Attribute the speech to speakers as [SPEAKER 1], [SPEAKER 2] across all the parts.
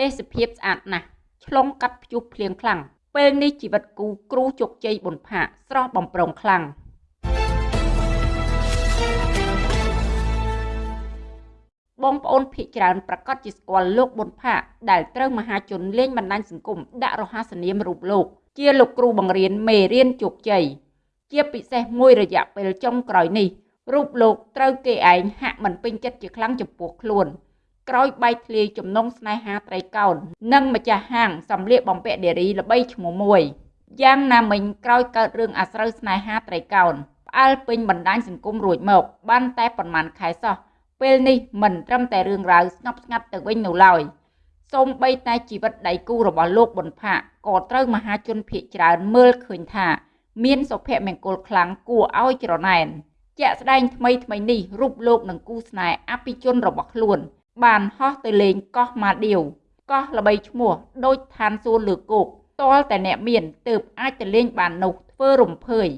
[SPEAKER 1] ទេសភាពស្អាតណាស់ឆ្លងកាត់ព្យុះភ្លៀងខ្លាំងពេលនេះជីវិតគូគ្រូជោគជ័យប៊ុនផាកស្រស់បំប្រងខ្លាំងបងប្អូនភ័យច្រើនប្រកាសជាស្គាល់លោកប៊ុនផាកដែលត្រូវមហាជនលេងបណ្ដាញសង្គមដាក់រហស្សនាមរូបលោក ជាលោកគ្រូបង្រៀនមេរៀនជោគជ័យជាពិសេសមួយរយៈពេលចុងក្រោយនេះរូបលោកត្រូវគេឯងហាក់មិនពេញចិត្តជាខ្លាំងចំពោះខ្លួន ក្រោយបែកធ្លាយចំណងស្នេហាត្រីកោណនិងម្ចាស់ហាងសម្លៀកបំពាក់នារីល្បីឈ្មោះមួយយ៉ាងណាមិញក្រោយកើតរឿងអាស្រូវស្នេហាត្រីកោណផ្អើលពេញបណ្ដាញសង្គមរួចមកបានតែប៉ុន្មានខែសោះពេលនេះមិនត្រឹមតែរឿងរ៉ាវស្ងប់ស្ងាត់ទៅវិញនោះឡើយសូម្បីតែជីវិតដៃគូរបស់លោកប៊ុនផាកក៏ត្រូវមហាជនភៀកច្រើនមើលឃើញថា មានសុភមង្គលខ្លាំងគួរឲ្យច្រណែនជាក់ស្ដែងថ្មីថ្មីនេះរូបលោកនឹងគូស្នេហ៍អភិជនរបស់ខ្លួន បានហោះទៅលេងកោះម៉ាឌីវកោះល្បីឈ្មោះដូចឋានសួគ៌លើគោកតលតែអ្នកមានទើបអាចទៅលេងបាននោះធ្វើរំភើយ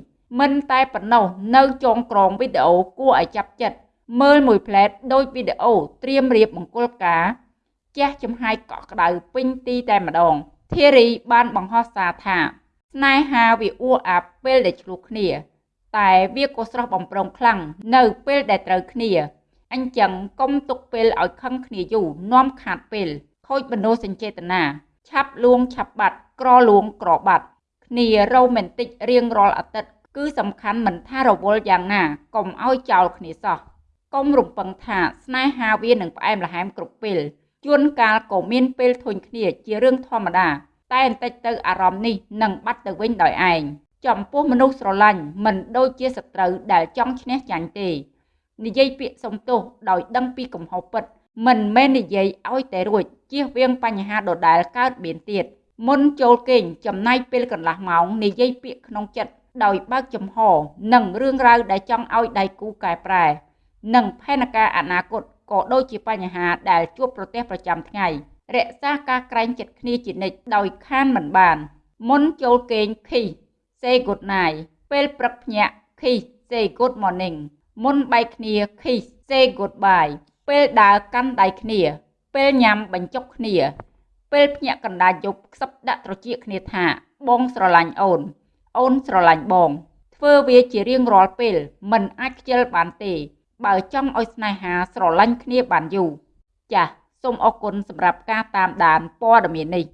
[SPEAKER 1] មិនតែប៉ុណ្ណោះនៅចងក្រងវីដេអូគួរឲ្យចាប់ចិត្តមើលមួយផ្លែតដូចវីដេអូត្រៀមរៀបមង្គលការជះចំហាយកក់ក្ដៅពេញទីតែម្ដងធីរីបានបង្ហោះសារថាស្នេហាវាអួអាប់ពេលដែលឆ្លោះគ្នា តែវាក៏ស្រស់បំប្រងខ្លាំងនៅពេលដែលត្រូវគ្នា អញ្ចឹងកុំទុកពេលឲ្យខឹងគ្នាយូរនាំខាតពេល ខូចបណោសញ្ចេតនាឆាប់លួងឆាប់បាត់ក្រលួងក្របាត់គ្នារ៉ូមែនទិករៀងរាល់អាទិត្យគឺសំខាន់មិនថារវល់យ៉ាងណាកុំឲ្យចោលគ្នាសោះកុំរំពឹងថាស្នេហាវានឹងផ្អែមល្ហែមគ្រប់ពេលជួនកាលក៏មានពេលធុញគ្នាជារឿងធម្មតា តែបន្តិចទៅអារម្មណ៍នេះនឹងបាត់ទៅវិញដោយឯងចំពោះមនុស្សស្រឡាញ់មិនដូចជាសត្រូវដែលចង់ឈ្នះចាញ់ទេ និយាយពាក្យសុំទោសដោយដឹងពីកំហុសពិត មិនមែននិយាយឲ្យតែរួចជៀសវាងបញ្ហាដដែលកើតមានទៀតមុនចូលគេងចំណាយពេលកន្លះម៉ោងនិយាយពាក្យក្នុងចិត្តដោយបើកចំហ និងរឿងរ៉ាវដែលចង់ឲ្យដៃគូកែប្រែ និងផែនការអនាគតក៏ដូចជាបញ្ហាដែលជួបប្រទះប្រចាំថ្ងៃរក្សាការក្រែងចិត្តគ្នាជានិច្ចដោយខានមិនបាន មុនចូលគេងខី say good night ពេលព្រឹកភ្ញាក់ខី say good morning មុនបែកគ្នា kiss say goodbye ពេលដើរកាន់ដៃគ្នា ពេលញ៉ាំបញ្ចុកគ្នា ពេលភ្ញាក់កណ្ដាលយប់ខ្សឹបដាក់ត្រចៀកគ្នាថា បងស្រឡាញ់អូន អូនស្រឡាញ់បង ធ្វើវាជារៀងរាល់ពេល មិនអាចខ្ជិលបានទេ បើចង់ឲ្យស្នេហាស្រឡាញ់គ្នាបានយូរចាសសូមអរគុណសម្រាប់ការតាមដានព័ត៌មាននេះ